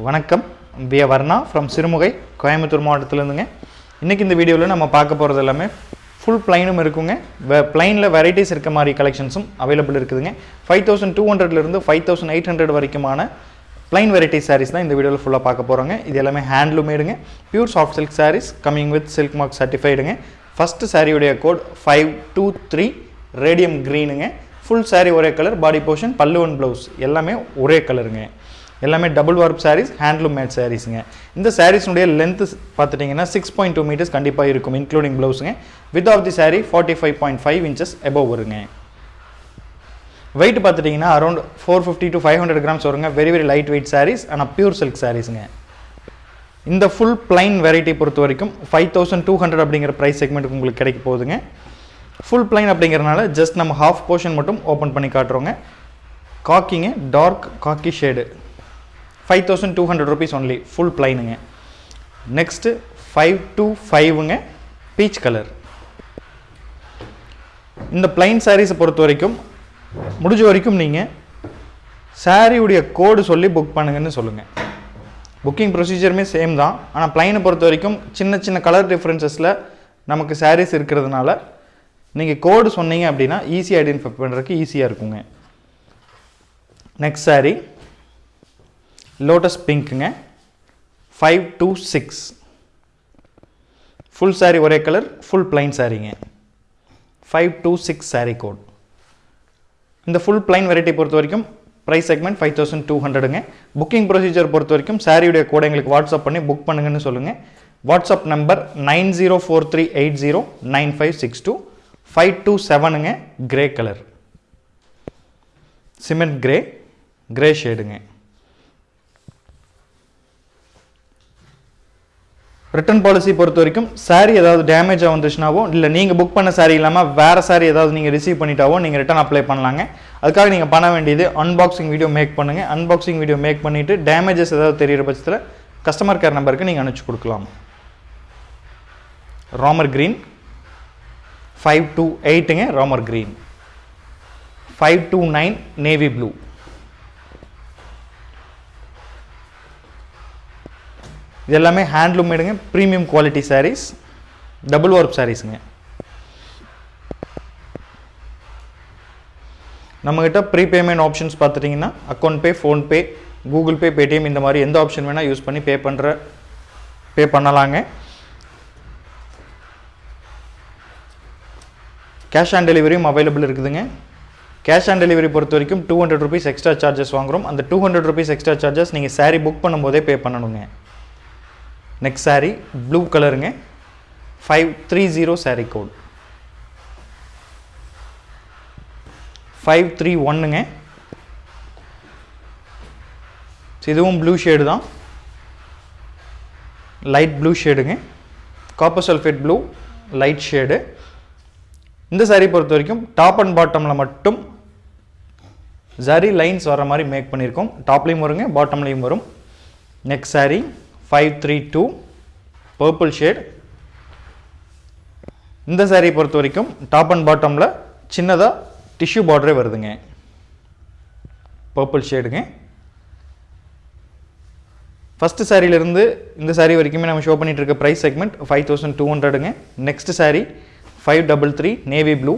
வணக்கம். V Varna from Sirumugai Coimbatore மாவட்டத்திலேருந்துங்க. இன்றைக்கி இந்த வீடியோவில் நம்ம பார்க்க போகிறது எல்லாமே ஃபுல் பிளைனும் இருக்குங்க. வெ பிளைனில் வெரைட்டிஸ் இருக்க மாதிரி கலெக்ஷன்ஸும் அவைலபிள் இருக்குதுங்க. ஃபைவ் தௌசண்ட் டூ ஹண்ட்ரட்லேருந்து ஃபைவ் தௌசண்ட் எயிட் ஹண்ட்ரட் வரைக்குமான பிளைன் வெரைட்டி சாரீஸ் தான் இந்த வீடியோவில் ஃபுல்லாக பார்க்க போகிறோங்க இது எல்லாமே ஹேண்ட்லூமேடுங்க pure soft silk saris coming with silk mark சர்டிஃபைடுங்க first சாரியுடைய code five two three radium க்ரீனுங்க full sari ஒரே கலர் பாடி போர்ஷன் பல்லு அண்ட் ப்ளவுஸ் எல்லாமே ஒரே கலருங்க எல்லாமே double warp saris handloom made சாரீஸுங்க இந்த சாரீஸ்னுடைய லென்த்து பார்த்துட்டிங்கன்னா சிக்ஸ் பாயிண்ட் டூ மீட்டர்ஸ் கண்டிப்பாக இருக்கும் including ப்ளவுஸுங்க with of the sari forty five point five inches above வருங்க வெயிட் பார்த்துட்டிங்கன்னா around four fifty to five hundred grams வருங்க. Very very light weight saris ஆனால் pure silk சாரீஸுங்க இந்த full plain variety பொறுத்த வரைக்கும் five thousand two hundred அப்படிங்கிற price செக்மெண்ட்டுக்கு உங்களுக்கு கிடைக்க போகுதுங்க. ஃபுல் பிளைன் அப்படிங்கிறனால ஜஸ்ட் நம்ம ஹாஃப் போர்ஷன் மட்டும் ஓப்பன் பண்ணி காட்டுறோங்க. காக்கிங்க dark khaki shade five thousand two hundred rupees only full பிளைனுங்க next five two ஃபைவுங்க பீச் கலர் இந்த பிளைன் சாரீஸை பொறுத்த வரைக்கும் முடிஞ்ச வரைக்கும் நீங்கள் சாரியுடைய கோடு சொல்லி புக் பண்ணுங்கன்னு சொல்லுங்கள் புக்கிங் ப்ரொசீஜருமே சேம் தான். ஆனால் பிளைனை பொறுத்த வரைக்கும் சின்ன சின்ன கலர் டிஃப்ரென்சஸில் நமக்கு சாரீஸ் இருக்கிறதுனால நீங்கள் கோடு சொன்னீங்க அப்படின்னா ஈஸியாக ஐடென்டிஃபை பண்ணுறதுக்கு ஈஸியாக இருக்குங்க. Next sari lotus பிங்க்குங்க five two six full sari ஒரே colour full plain சாரீங்க five two six sari code இந்த ஃபுல் பிளைன் வெரைட்டி பொறுத்த வரைக்கும் price segment five thousand two ஹண்ட்ரடுங்க booking procedure பொறுத்த வரைக்கும் சாரியுடைய கூட எங்களுக்கு வாட்ஸ்அப் பண்ணி புக் பண்ணுங்கன்னு சொல்லுங்கள் WhatsApp number nine zero four three eight zero nine five six two five two செவனுங்க grey colour cement grey grey ஷேடுங்க return policy பொறுத்த வரைக்கும் சாரீ ஏதாவது டேமேஜாக வந்துச்சுனாவோ இல்லை நீங்கள் புக் பண்ண சாரீ இல்லாமல் வேறு சாரீ ஏதாவது நீங்கள் ரிசீவ் பண்ணிட்டாவோ நீங்கள் ரிட்டர்ன் அப்ளை பண்ணலாங்க. அதுக்காக நீங்கள் பண்ண வேண்டியது அன்பாக்சிங் வீடியோ மேக் பண்ணுங்கள் அன்பாக்சிங் வீடியோ மேக் பண்ணிவிட்டு டேமேஜஸ் ஏதாவது தெரியிற பட்சத்தில் கஸ்டமர் கேர் நம்பருக்கு நீங்கள் அனுப்பிச்சு கொடுக்கலாம். Ramar green five two எயிட்டுங்க Ramar green five two nine navy blue இது எல்லாமே handloom மேடுங்க premium quality sarees double work சாரீஸுங்க நம்மக்கிட்ட ப்ரீ பேமெண்ட் ஆப்ஷன்ஸ் பார்த்துட்டிங்கன்னா account pay PhonePe Google Pay Paytm இந்த மாதிரி எந்த ஆப்ஷன் வேணால் யூஸ் பண்ணி பே பண்ணுற பே பண்ணலாங்க. கேஷ் ஆன் டெலிவரியும் அவைலபிள் இருக்குதுங்க. கேஷ் ஆன் டெலிவரி பொறுத்த வரைக்கும் two hundred rupees extra charges வாங்குகிறோம் அந்த two hundred rupees extra charges நீங்கள் சாரீ புக் பண்ணும்போதே பே பண்ணணுங்க. நெக்ஸ்ட் சாரீ ப்ளூ கலருங்க five three zero sari code five three ஒன்னுங்க இதுவும் ப்ளூ ஷேடு தான். Light blue ஷேடுங்க copper sulphate blue light shade இந்த சாரீ பொறுத்த வரைக்கும் டாப் அண்ட் பாட்டமில் மட்டும் ஜரி லைன்ஸ் வர மாதிரி மேக் பண்ணியிருக்கோம் டாப்லேயும் வருங்க பாட்டம்லேயும் வரும். நெக்ஸ்ட் சாரீ 532 பர்பிள் ஷேட் இந்த சாரீ பொறுத்த வரைக்கும் டாப் அண்ட் பாட்டமில் சின்னதாக டிஷ்யூ பார்டரே வருதுங்க. பர்பிள் ஷேடுங்க ஃபஸ்ட்டு சாரியிலேருந்து இந்த சாரீ வரைக்குமே நம்ம ஷோ பண்ணிகிட்டு இருக்க price segment five thousand two ஹண்ட்ரடுங்க next sari five double three navy blue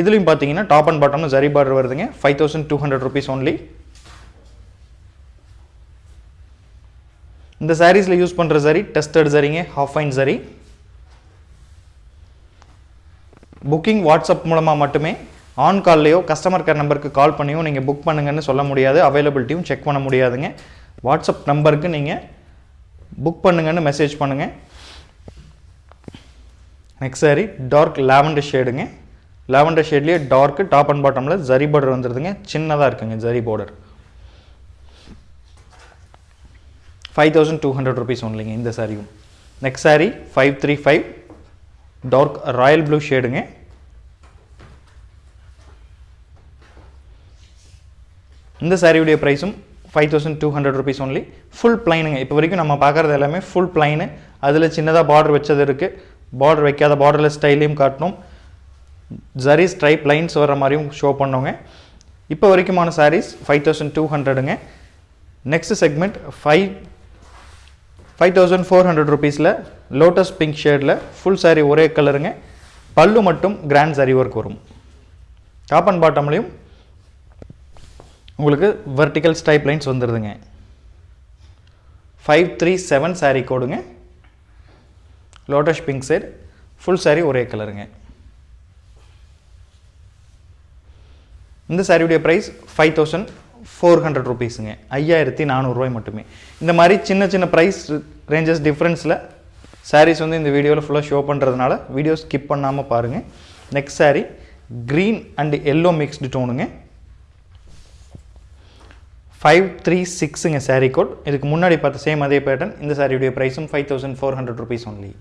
இதுலேயும் பார்த்தீங்கன்னா டாப் அண்ட் பாட்டம்னு சரி பார்டர் வருதுங்க. Five thousand two hundred rupees only இந்த சாரீஸில் யூஸ் பண்ணுற சரி டெஸ்டட் சரிங்க half fine zari booking WhatsApp மூலமாக மட்டுமே ஆன் கால்லையோ கஸ்டமர் கேர் நம்பருக்கு கால் பண்ணியோ நீங்கள் புக் பண்ணுங்கன்னு சொல்ல முடியாது. அவைலபிலிட்டியும் செக் பண்ண முடியாதுங்க. வாட்ஸ்அப் நம்பருக்கு நீங்கள் புக் பண்ணுங்கன்னு மெசேஜ் பண்ணுங்கள் நெக்ஸ்ட் சாரி டார்க் லாவெண்டர் ஷேடுங்க லாவெண்டர் ஷேட்லேயே டார்க்கு டாப் அண்ட் பாட்டமில் ஜரி பார்டர் வந்துடுதுங்க சின்னதாக இருக்குங்க zari border five thousand two hundred rupees ஒன்லிங்க இந்த சாரியும் next sari five three five dark royal blue ஷேடுங்க இந்த சாரியுடைய ப்ரைஸும் five thousand two hundred rupees only full பிளைனுங்க இப்போ வரைக்கும் நம்ம பார்க்குறது எல்லாமே ஃபுல் பிளைனு அதில் சின்னதாக பார்டர் வச்சது இருக்குது பார்டர் வைக்காத பார்டரில் ஸ்டைலையும் காட்டணும். ஜரி ஸ்ட்ரைப் லைன்ஸ் வர மாதிரியும் ஷோ பண்ணோங்க. இப்போ வரைக்குமான saris five thousand two ஹண்ட்ரடுங்க next segment five five thousand four hundred ருபீஸில் லோட்டஸ் பிங்க் ஷேடில் ஃபுல் சாரீ ஒரே கலருங்க பல்லு மட்டும் கிராண்ட் saree ஒர்க் வரும். டாப் அண்ட் பாட்டம்லேயும் உங்களுக்கு வெர்டிக்கல் ஸ்டைப் லைன்ஸ் வந்துடுதுங்க five three seven sari கோடுங்க. Lotus pink shade full sari ஒரே கலருங்க இந்த சாரியுடைய price five thousand four hundred ருபீஸுங்க ஐயாயிரத்தி நானூறுரூவாய் மட்டுமே. இந்த மாதிரி சின்ன சின்ன ப்ரைஸ் ரேஞ்சஸ் டிஃப்ரென்ஸில் சாரீஸ் வந்து இந்த வீடியோவில் ஃபுல்லாக ஷோ பண்ணுறதுனால வீடியோ ஸ்கிப் பண்ணாமல் பாருங்கள் next sari green and yellow mixed டோனுங்க five three சிக்ஸுங்க சாரீ கோட் இதுக்கு முன்னாடி பார்த்த சேம் அதே பேட்டர்ன் இந்த சாரியுடைய ப்ரைஸும் five thousand four hundred rupees only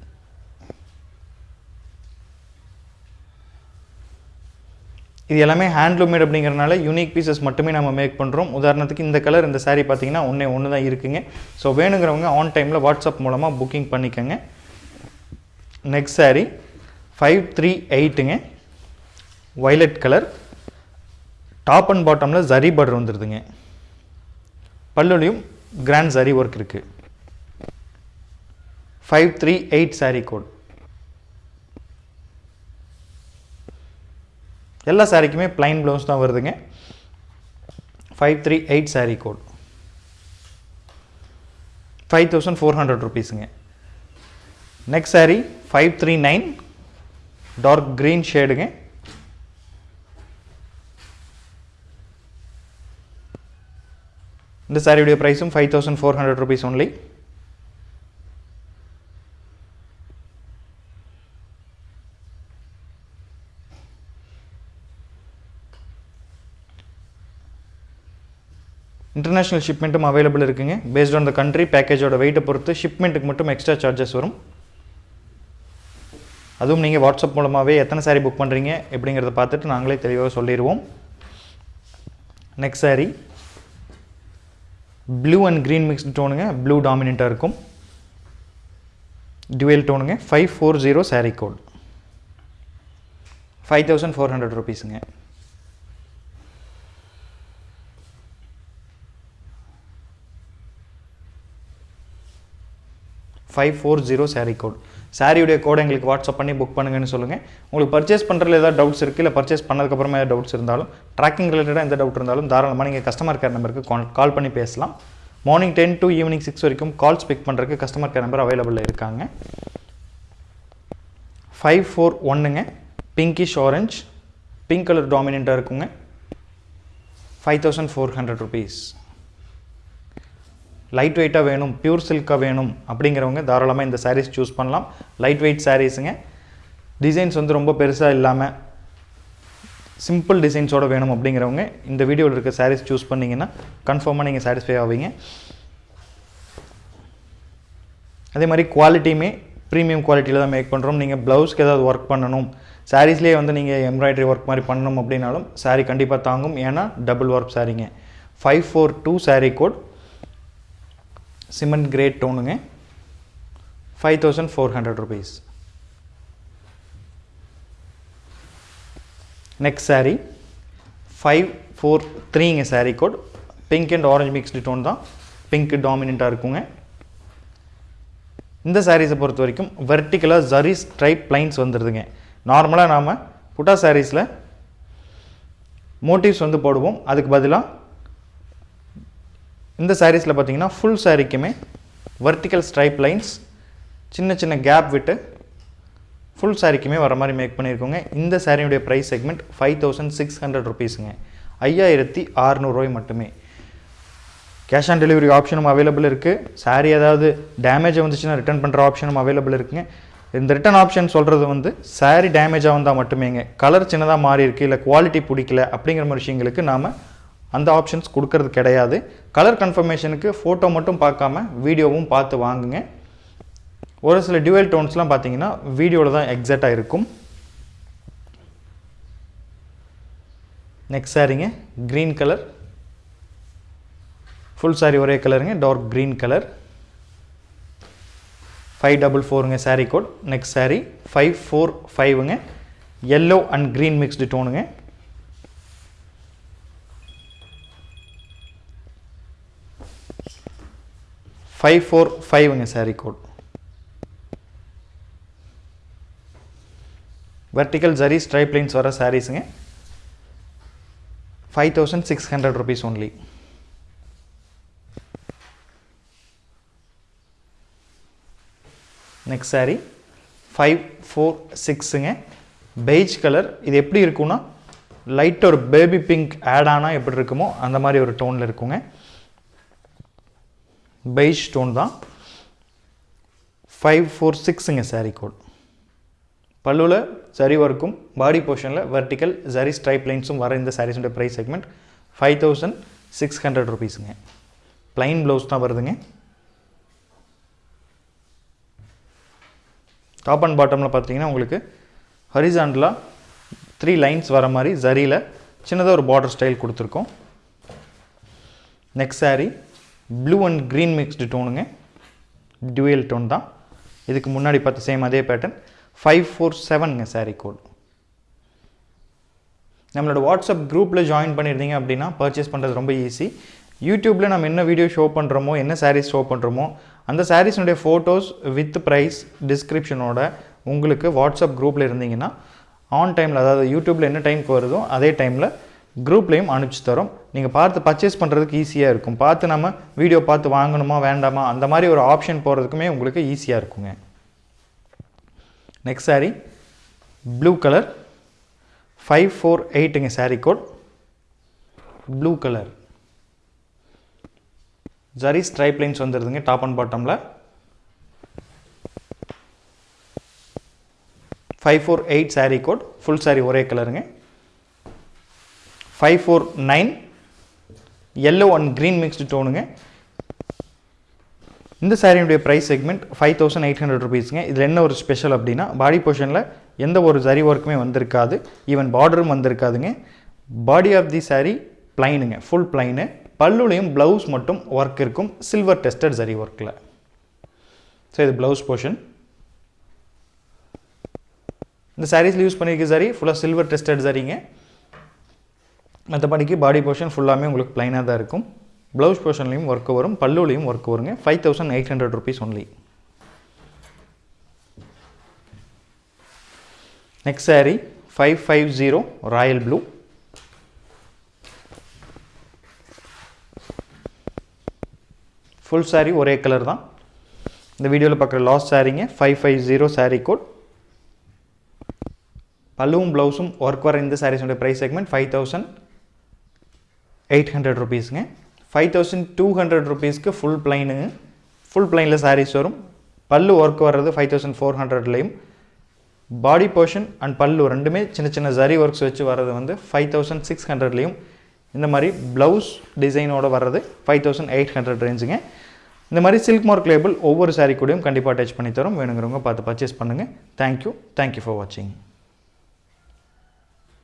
இது எல்லாமே ஹேண்ட்லூமேட் அப்படிங்கிறனால யூனிக் பீசஸ் மட்டுமே நம்ம மேக் பண்ணுறோம் உதாரணத்துக்கு இந்த கலர் இந்த சாரீ பார்த்தீங்கன்னா ஒன்றே ஒன்று தான் இருக்குங்க. ஸோ வேணுங்கிறவங்க ஆன் டைமில் வாட்ஸ்அப் மூலமாக புக்கிங் பண்ணிக்கோங்க. நெக்ஸ்ட் சாரீ ஃபைவ் த்ரீ எயிட்டுங்க வைலட் கலர் டாப் அண்ட் பாட்டமில் ஜரி பார்டர் வந்துடுதுங்க பல்லுலையும் கிராண்ட் ஜரி ஒர்க் இருக்குது five three eight sari code எல்லா சாரீக்குமே பிளைன் ப்ளவுஸ் தான் வருதுங்க. Five three eight sari code five thousand four hundred ருபீஸுங்க next sari five three nine dark green ஷேடுங்க இந்த சாரியுடைய ப்ரைஸும் five thousand four hundred rupees only international ஷிப்மெண்ட்டும் available இருக்குங்க. Based on the country பேக்கேஜோட வெயிட்டை பொறுத்து ஷிப்மெண்ட்டுக்கு மட்டும் எக்ஸ்ட்ரா சார்ஜஸ் வரும். அதுவும் நீங்கள் வாட்ஸ்அப் மூலமாகவே எத்தனை சாரீ புக் பண்ணுறீங்க எப்படிங்கிறத பார்த்துட்டு நாங்களே தெளிவாக சொல்லிடுவோம். Next sari blue and green mixed டோனுங்க blue டாமினண்ட்டாக இருக்கும். Dual டோனுங்க five four zero sari code five thousand four hundred ருபீஸுங்க five four zero sari code சாரியுடைய கோடை எங்களுக்கு வாட்ஸ்அப் பண்ணி புக் பண்ணுங்கன்னு சொல்லுங்கள் உங்களுக்கு பர்ச்சேஸ் பண்ணுறதுல ஏதாவது டவுட்ஸ் இருக்குது இல்லை பர்ச்சேஸ் பண்ணதுக்கப்புறமா ஏதாவது டவுட்ஸ் இருந்தாலும் ட்ராக்கிங் ரிலேட்டடாக எந்த டவுட் இருந்தாலும் தாராளமாக நீங்கள் கஸ்டமர் கேர் நம்பருக்கு கால் பண்ணி பேசலாம். Morning ten to evening six வரைக்கும் கால்ஸ் பிக் பண்ணுறதுக்கு கஸ்டமர் கேர் நம்பர் அவைலபிளில் இருக்காங்க. ஃபைவ் ஃபோர் ஒன்றுங்க பிங்கிஷ் ஆரஞ்ச் பிங்க் கலர் டாமினண்ட்டாக இருக்குங்க. Five thousand four hundred rupees light வெயிட்டாக வேணும் பியூர் சில்காக வேணும் அப்படிங்கிறவங்க தாராளமாக இந்த சாரீஸ் சூஸ் பண்ணலாம். லைட் வெயிட் சாரீஸுங்க டிசைன்ஸ் வந்து ரொம்ப பெருசாக இல்லாமல் சிம்பிள் டிசைன்ஸோட வேணும் அப்படிங்கிறவங்க இந்த வீடியோவில் இருக்க சாரீஸ் சூஸ் பண்ணிங்கன்னா கன்ஃபார்மாக நீங்கள் சாட்டிஸ்ஃபை ஆவீங்க. அதே மாதிரி குவாலிட்டியுமே ப்ரீமியம் குவாலிட்டியில் தான் மேக் பண்ணுறோம் நீங்கள் ப்ளவுஸ்க்கு ஏதாவது ஒர்க் பண்ணணும் சாரீஸ்லேயே வந்து நீங்கள் எம்ப்ராய்டரி ஒர்க் மாதிரி பண்ணணும் அப்படின்னாலும் சாரீ கண்டிப்பாக தாங்கும். ஏன்னா double work சாரீங்க five four two sari code cement grade டோனுங்க five thousand four hundred rupees next sari five four த்ரீங்க sari code pink and orange mixed tone தான். பிங்க் டாமினண்ட்டாக இருக்குங்க. இந்த சாரீஸை பொறுத்த வரைக்கும் வெர்டிக்கலாக ஜரி ஸ்ட்ரைப் லைன்ஸ் வந்துடுதுங்க நார்மலாக நாம் புட்டா சாரீஸில் மோட்டிவ்ஸ் வந்து போடுவோம். அதுக்கு பதிலாக இந்த சாரீஸில் பார்த்தீங்கன்னா ஃபுல் சாரீக்குமே வெர்டிக்கல் ஸ்ட்ரைப் லைன்ஸ் சின்ன சின்ன கேப் விட்டு ஃபுல் சாரீக்குமே வர மாதிரி மேக் பண்ணியிருக்கோங்க. இந்த சாரியுடைய price segment five thousand six hundred ருபீஸுங்க ஐயாயிரத்தி அறநூறுவாய் மட்டுமே. கேஷ் ஆன் டெலிவரி ஆப்ஷனும் அவைலபிள் இருக்குது சாரீ ஏதாவது டேமேஜ் வந்துச்சுன்னா ரிட்டர்ன் பண்ணுற ஆப்ஷனும் அவைலபிள் இருக்குங்க. இந்த ரிட்டர்ன் ஆப்ஷன் சொல்கிறது வந்து சாரீ டேமேஜாக வந்தால் மட்டுமேங்க. கலர் சின்னதாக மாறி இருக்குது இல்லை குவாலிட்டி பிடிக்கல அப்படிங்கிற மாதிரி விஷயங்களுக்கு நாம் அந்த ஆப்ஷன்ஸ் கொடுக்கறது கிடையாது. கலர் கன்ஃபர்மேஷனுக்கு ஃபோட்டோ மட்டும் பார்க்காம வீடியோவும் பார்த்து வாங்குங்க. ஒரு சில டியூவல் டோன்ஸ்லாம் பார்த்தீங்கன்னா வீடியோவில் தான் எக்ஸாக்டாக இருக்கும். நெக்ஸ்ட் சாரிங்க க்ரீன் கலர் ஃபுல் சாரி ஒரே கலருங்க dark green colour five double ஃபோருங்க sari code next sari five four ஃபைவுங்க yellow and green mixed டோனுங்க five four ஃபைவ்ங்க sari code vertical zari stripe lines வர சாரீஸுங்க five thousand six hundred rupees only next sari five four சிக்ஸுங்க beige colour இது எப்படி இருக்கும்னா light ஒரு baby pink add ஆனால் எப்படி இருக்குமோ அந்த மாதிரி ஒரு டோனில் இருக்குங்க. பெய்ஜ் ஸ்டோன் தான். ஃபைவ் ஃபோர் சிக்ஸுங்க சாரீ கோட் பல்லுவில் சரி ஒர்க்கும் பாடி போர்ஷனில் வெர்டிக்கல் ஜரி ஸ்ட்ரைப் லைன்ஸும் வர இந்த சாரீஸோட price segment five thousand six hundred ருபீஸுங்க plain blouse தான் வருதுங்க. டாப் அண்ட் பாட்டமில் பார்த்தீங்கன்னா உங்களுக்கு ஹரிசாண்டலாக த்ரீ லைன்ஸ் வர மாதிரி ஜரியில் சின்னதாக ஒரு பார்டர் ஸ்டைல் கொடுத்துருக்கோம். Next sari blue and green mixed டோனுங்க dual tone தான். இதுக்கு முன்னாடி பார்த்து சேம் அதே பேட்டர்ன் ஃபைவ் ஃபோர் செவனுங்க சாரீ கோட் நம்மளோட வாட்ஸ்அப் குரூப்பில் ஜாயின் பண்ணியிருந்தீங்க அப்படின்னா பர்ச்சேஸ் பண்ணுறது ரொம்ப ஈஸி யூடியூப்பில் நம்ம என்ன வீடியோ ஷோ பண்ணுறோமோ என்ன சாரீஸ் ஷோ பண்ணுறோமோ அந்த சாரீஸினுடைய ஃபோட்டோஸ் வித் ப்ரைஸ் டிஸ்கிரிப்ஷனோட உங்களுக்கு வாட்ஸ்அப் குரூப்பில் இருந்தீங்கன்னா ஆன் டைமில் அதாவது யூடியூப்பில் என்ன டைமுக்கு வருதோ அதே டைமில் குரூப்லேயும் அனுப்பிச்சு தரோம். நீங்கள் பார்த்து பர்ச்சேஸ் பண்ணுறதுக்கு ஈஸியாக இருக்கும். பார்த்து நம்ம வீடியோ பார்த்து வாங்கணுமா வேண்டாமா அந்த மாதிரி ஒரு ஆப்ஷன் போகிறதுக்குமே உங்களுக்கு ஈஸியாக இருக்குங்க. Next sari blue colour five four எயிட்டுங்க sari code blue colour zari stripe lines வந்துடுதுங்க top and பாட்டமில் five four eight sari code full sari ஒரே கலருங்க five four nine yellow and green mixed டோனுங்க இந்த சாரியினுடைய price segment five thousand eight hundred ருபீஸுங்க இதில் என்ன ஒரு special அப்படின்னா பாடி போர்ஷனில் எந்த ஒரு சரி ஒர்க்குமே வந்திருக்காது. ஈவன் பார்டரும் வந்திருக்காதுங்க. பாடி ஆஃப் தி சாரீ பிளைனுங்க ஃபுல் பிளைனு பல்லுலையும் ப்ளவுஸ் மட்டும் ஒர்க் இருக்கும். சில்வர் டெஸ்டட் சரி ஒர்க்கில் ஸோ இது ப்ளவுஸ் போர்ஷன் இந்த சாரீஸில் யூஸ் பண்ணியிருக்க சரி ஃபுல்லாக சில்வர் டெஸ்டட் சரிங்க மற்றபடிக்கு பாடி போர்ஷன் ஃபுல்லாமே உங்களுக்கு ப்ளைனாக தான் இருக்கும். ப்ளவுஸ் போர்ஷன்லையும் ஒர்க் வரும் பல்லுலையும் ஒர்க் வருங்க. Five thousand eight hundred rupees only next sari five five zero royal blue full sari one colour தான். இந்த வீடியோவில் பார்க்குற last சாரீங்க five five zero sari code பல்லுவும் ப்ளவுஸும் ஒர்க் வர இந்த சாரீஸோட price segment five thousand eight hundred ருபீஸுங்க five thousand two hundred ருபீஸ்க்கு full பிளைனுங்க full பிளைனில் சாரீஸ் வரும். பல்லு ஒர்க் வர்றது ஃபைவ் தௌசண்ட் ஃபோர் ஹண்ட்ரட்லேயும் பாடி போர்ஷன் அண்ட் பல்லு ரெண்டுமே சின்ன சின்ன ஜரி ஒர்க்ஸ் வச்சு வர்றது வந்து ஃபைவ் தௌசண்ட் சிக்ஸ் ஹண்ட்ரட்லேயும் இந்த மாதிரி ப்ளவுஸ் டிசைனோட வர்றது ஃபைவ் தௌசண்ட் எயிட் ஹண்ட்ரட் ரேஞ்சுங்க இந்த மாதிரி சில்க் மார்க் லேபிள் ஒவ்வொரு சாரீ கூடயும் கண்டிப்பாக அட்டாச் பண்ணி தரும். வேணுங்கிறவங்க பார்த்து பர்ச்சேஸ் பண்ணுங்கள் தேங்க்யூ தேங்க்யூ ஃபார் வாட்சிங்